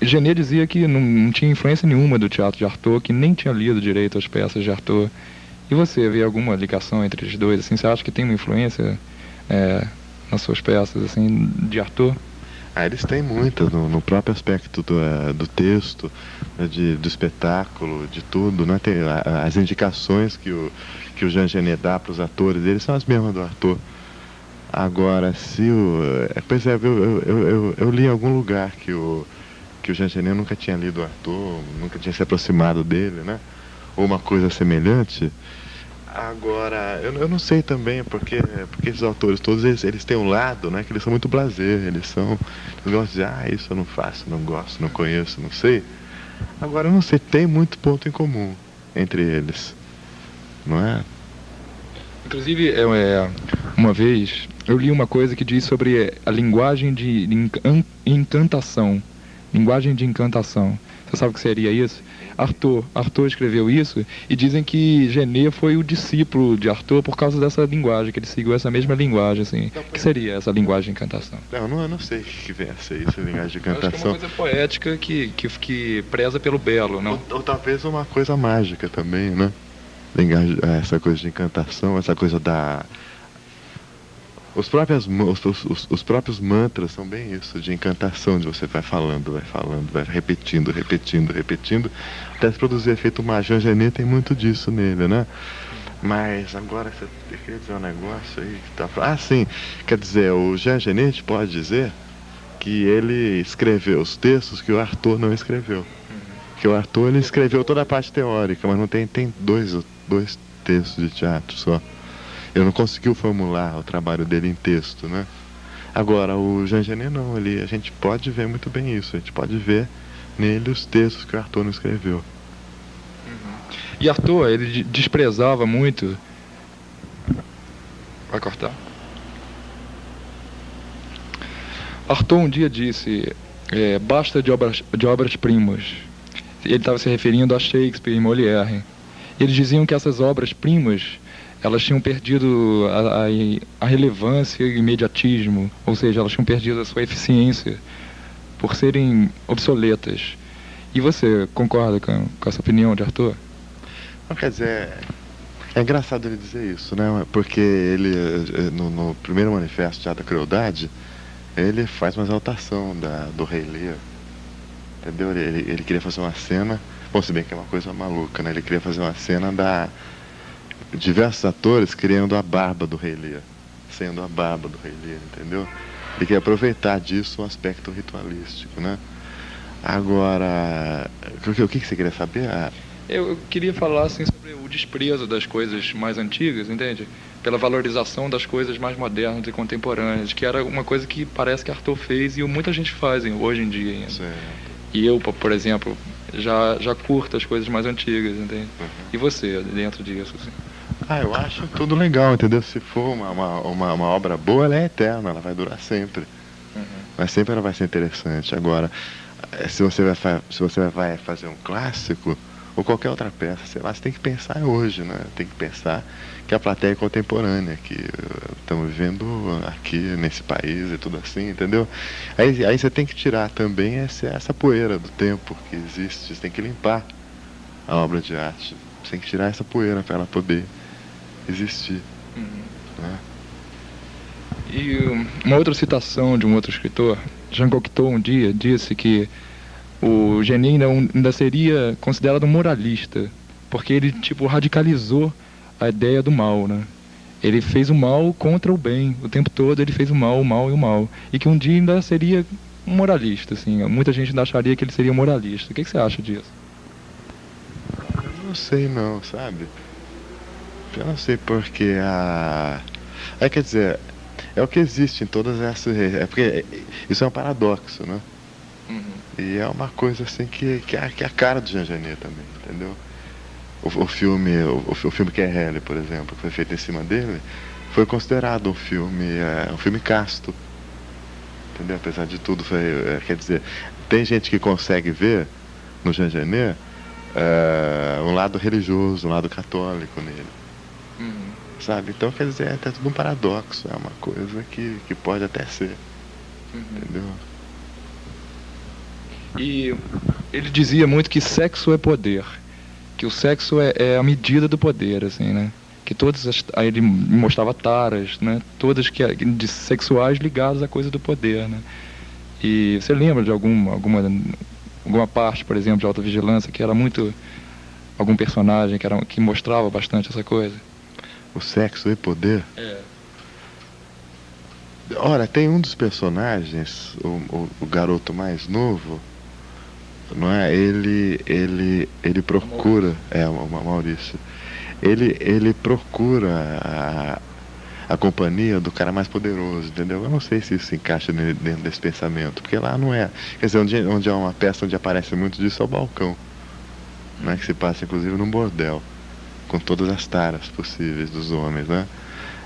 Genet dizia que não, não, tinha influência nenhuma do teatro de Arthur, que nem tinha lido direito as peças de Arthur. E você vê alguma ligação entre os dois? Assim, você acha que tem uma influência é, nas suas peças assim de Arthur? Ah, eles têm muitas no, no, próprio aspecto do, uh, do texto, né, de, do espetáculo, de tudo, né? Tem, as indicações que o, que o Jean Genet dá para os atores, eles são as mesmas do Arthur. Agora, se o. Eh, pois é, eu, eu, eu, eu, li em algum lugar que o, que o Jean Genet nunca tinha lido o Arthur, nunca tinha se aproximado dele, né? Ou uma coisa semelhante. Agora, eu, eu não sei também, porque, porque esses autores todos, eles, eles têm um lado, né, que eles são muito blazer, eles são, eles gostam de, ah, isso eu não faço, não gosto, não conheço, não sei. Agora, eu não sei, tem muito ponto em comum entre eles, não é? Inclusive, é, é, uma vez, eu li uma coisa que diz sobre a linguagem de encantação, linguagem de encantação. Você sabe o que seria isso? Arthur. Arthur escreveu isso e dizem que Genet foi o discípulo de Arthur por causa dessa linguagem, que ele seguiu essa mesma linguagem, assim. Então, que seria essa linguagem de encantação? Não, não, eu não sei o que vem a ser isso, linguagem de encantação. Acho que é uma coisa poética que, que, que preza pelo belo, não? Ou, ou talvez uma coisa mágica também, né? Essa coisa de encantação, essa coisa da os próprios, os, os, os, próprios mantras são bem isso, de encantação, de você vai falando, vai falando, vai repetindo, repetindo, repetindo, até se produzir efeito. O Genet tem muito disso nele, né? Mas agora você queria dizer um negócio aí que tá. Ah, sim, quer dizer, o Jean Genet pode dizer que ele escreveu os textos que o Arthur não escreveu. Que o Arthur ele escreveu toda a parte teórica, mas não tem, tem dois, dois textos de teatro só ele não conseguiu formular o trabalho dele em texto, né? Agora, o Jean Genet não, ele, a gente pode ver muito bem isso, a gente pode ver nele os textos que o Arthur não escreveu. Uhum. E Arthur, ele desprezava muito. Vai cortar. Arthur um dia disse: é, basta de obras, de obras primas. Ele estava se referindo a Shakespeare e Molière. Eles diziam que essas obras primas elas tinham perdido a, a, a, relevância e o imediatismo, ou seja, elas tinham perdido a sua eficiência por serem obsoletas. E você concorda com, com essa opinião de Arthur? Não, quer dizer, é engraçado ele dizer isso, né? Porque ele, eh, no, no primeiro manifesto já da crueldade, ele faz uma exaltação da, do rei Lear. Entendeu? Ele, ele queria fazer uma cena, bom, se bem que é uma coisa maluca, né? Ele queria fazer uma cena da diversos atores criando a barba do Rei Lear, sendo a barba do Rei Lear, entendeu? Ele quer aproveitar disso um aspecto ritualístico, né? Agora, o que, você queria saber? Ah, eu queria falar assim sobre o desprezo das coisas mais antigas, entende? Pela valorização das coisas mais modernas e contemporâneas, que era uma coisa que parece que Arthur fez e muita gente faz hoje em dia ainda. Certo. E eu, por exemplo, já, já curto as coisas mais antigas, entende? Uhum. E você, dentro disso, assim? Ah, eu acho tudo legal, entendeu? Se for uma, uma, uma, uma obra boa, ela é eterna, ela vai durar sempre. Uhum. Mas sempre ela vai ser interessante. Agora, eh, se você vai, se você vai fazer um clássico, ou qualquer outra peça, sei lá, você tem que pensar hoje, né? Tem que pensar que a plateia é contemporânea, que eh, estamos vivendo aqui nesse país e tudo assim, entendeu? Aí, aí você tem que tirar também essa, essa poeira do tempo que existe, você tem que limpar a obra de arte, você tem que tirar essa poeira para ela poder existir. Uhum. Né? E uma outra citação de um outro escritor, Jean Cocteau, um dia disse que o Genin ainda seria considerado moralista, porque ele tipo radicalizou a ideia do mal, né? Ele fez o mal contra o bem, o tempo todo ele fez o mal, o mal e o mal, e que um dia ainda seria um moralista, assim. Muita gente ainda acharia que ele seria moralista. O que, que você acha disso? Eu não sei não, sabe? Eu não sei porque a. É quer dizer, é o que existe em todas essas. É porque isso é um paradoxo, né? Uhum. E é uma coisa assim que, que, é, que é a cara do Jean Genet também, entendeu? O, o filme, o, o filme que é Helle, por exemplo, que foi feito em cima dele, foi considerado um filme, é, um filme casto. Entendeu? Apesar de tudo, foi, é, quer dizer, tem gente que consegue ver no Jean Genet é, um lado religioso, um lado católico nele. Sabe? Então, quer dizer, é tudo um paradoxo. É uma coisa que, que pode até ser. Uhum. Entendeu? E ele dizia muito que sexo é poder, que o sexo é, é a medida do poder, assim, né? Que todas as, aí ele mostrava taras, né? Todas que de sexuais ligadas à coisa do poder, né? E você lembra de alguma alguma alguma parte, por exemplo, de alta vigilância que era muito algum personagem que era que mostrava bastante essa coisa? O sexo e poder? É. Ora, tem um dos personagens, o, o, o garoto mais novo, não é? Ele, ele, ele procura, é o Maurício. Ele, ele procura a, a companhia do cara mais poderoso, entendeu? Eu não sei se isso se encaixa dentro desse pensamento, porque lá não é. Quer dizer, onde, onde há uma peça onde aparece muito disso é o balcão, né? Que se passa inclusive num bordel, com todas as taras possíveis dos homens, né?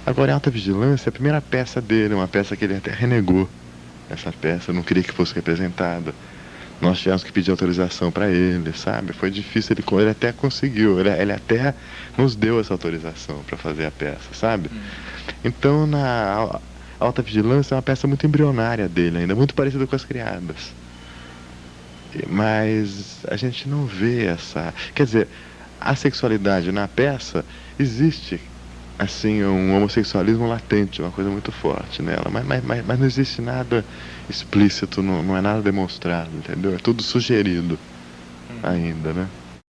Agora, em Alta Vigilância, a primeira peça dele, uma peça que ele até renegou. Essa peça, não queria que fosse representada nós tivemos que pedir autorização para ele, sabe? Foi difícil, ele, ele até conseguiu, ele, ele até nos deu essa autorização para fazer a peça, sabe? Hum. Então, na Alta Vigilância é uma peça muito embrionária dele ainda, muito parecida com as criadas. Mas a gente não vê essa. Quer dizer, a sexualidade na peça existe assim, um homossexualismo latente, uma coisa muito forte nela, mas, mas, mas, não existe nada explícito, não, não é nada demonstrado, entendeu? É tudo sugerido hum. ainda, né?